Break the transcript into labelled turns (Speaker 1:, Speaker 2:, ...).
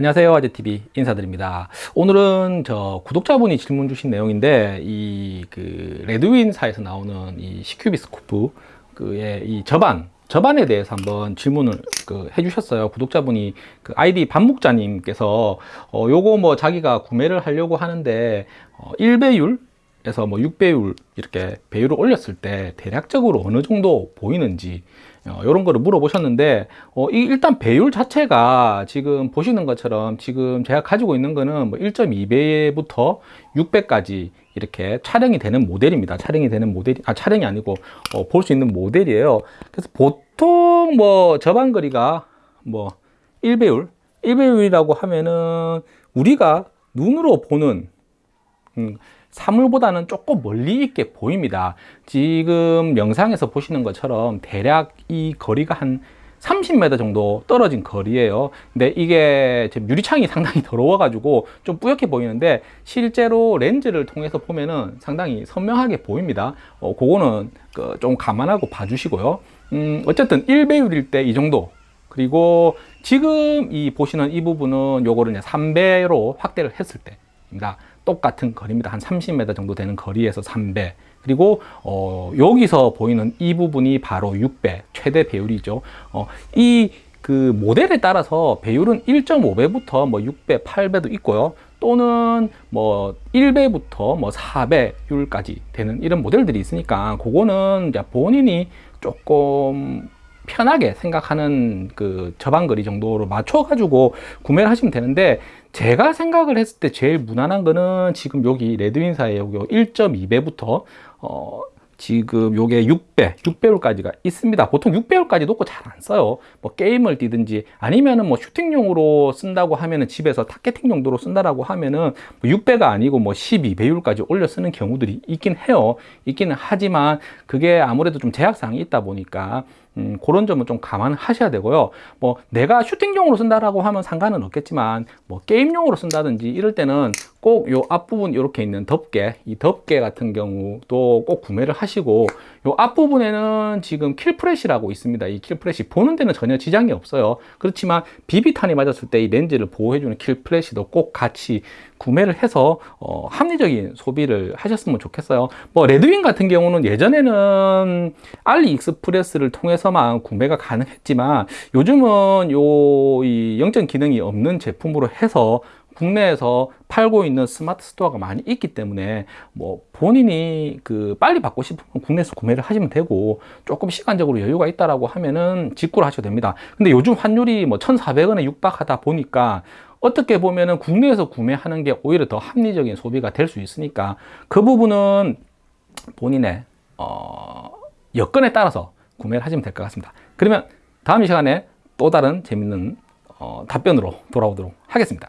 Speaker 1: 안녕하세요 아재TV 인사드립니다. 오늘은 저 구독자분이 질문 주신 내용인데 이 그 레드윈사에서 나오는 이 CQ비스코프 그의 이 저반 저반에 대해서 한번 질문을 그 해주셨어요. 구독자분이 그 아이디 반목자님께서 어 요거 뭐 자기가 구매를 하려고 하는데 어 1배율 에서 뭐 6배율 이렇게 배율을 올렸을 때 대략적으로 어느 정도 보이는지 어, 이런 거를 물어보셨는데 어, 이 일단 배율 자체가 지금 보시는 것처럼 지금 제가 가지고 있는 거는 뭐 1.2배부터 6배까지 이렇게 촬영이 되는 모델입니다. 촬영이 되는 모델이 아 촬영이 아니고 어, 볼 수 있는 모델이에요. 그래서 보통 뭐 저반거리가 뭐 1배율 1배율이라고 하면은 우리가 눈으로 보는 음, 사물보다는 조금 멀리 있게 보입니다. 지금 영상에서 보시는 것처럼 대략 이 거리가 한 30m 정도 떨어진 거리예요. 근데 이게 유리창이 상당히 더러워 가지고 좀 뿌옇게 보이는데 실제로 렌즈를 통해서 보면은 상당히 선명하게 보입니다. 어, 그거는 그 좀 감안하고 봐주시고요. 음, 어쨌든 1배율일 때 이 정도. 그리고 지금 이 보시는 이 부분은 요거를 이제 3배로 확대를 했을 때입니다 똑같은 거리입니다. 한 30m 정도 되는 거리에서 3배 그리고 어, 여기서 보이는 이 부분이 바로 6배 최대 배율이죠. 어, 이 그 모델에 따라서 배율은 1.5배부터 뭐 6배, 8배도 있고요. 또는 뭐 1배부터 뭐 4배율까지 되는 이런 모델들이 있으니까 그거는 본인이 조금 편하게 생각하는 그 저반거리 정도로 맞춰 가지고 구매를 하시면 되는데 제가 생각을 했을 때 제일 무난한 거는 지금 여기 레드윈사의 여기 1.2배부터 어 지금 요게 6배, 6배율까지가 있습니다. 보통 6배율까지 놓고 잘 안 써요. 뭐 게임을 뛰든지 아니면은 뭐 슈팅용으로 쓴다고 하면은 집에서 targeting 용도로 쓴다라고 하면은 뭐 6배가 아니고 뭐 12배율까지 올려 쓰는 경우들이 있긴 해요. 있기는 하지만 그게 아무래도 좀 제약사항이 있다 보니까 음, 그런 점은 좀 감안하셔야 되고요. 뭐 내가 슈팅용으로 쓴다라고 하면 상관은 없겠지만 뭐 게임용으로 쓴다든지 이럴 때는 꼭 요 앞부분 이렇게 있는 덮개, 이 덮개 같은 경우도 꼭 구매를 하시고 요 앞부분에는 지금 kill flash라고 있습니다. 이 kill flash 보는 데는 전혀 지장이 없어요. 그렇지만 비비탄이 맞았을 때 이 렌즈를 보호해주는 kill flash도 꼭 같이 구매를 해서 어, 합리적인 소비를 하셨으면 좋겠어요. 뭐 레드윈 같은 경우는 예전에는 알리익스프레스를 통해서만 구매가 가능했지만 요즘은 요 이 영점 기능이 없는 제품으로 해서 국내에서 팔고 있는 스마트 스토어가 많이 있기 때문에 뭐 본인이 그 빨리 받고 싶으면 국내에서 구매를 하시면 되고 조금 시간적으로 여유가 있다라고 하면은 직구를 하셔도 됩니다. 근데 요즘 환율이 뭐 1,400원에 육박하다 보니까 어떻게 보면은 국내에서 구매하는 게 오히려 더 합리적인 소비가 될 수 있으니까 그 부분은 본인의 어, 여건에 따라서 구매를 하시면 될 것 같습니다. 그러면 다음 시간에 또 다른 재밌는 어, 답변으로 돌아오도록 하겠습니다.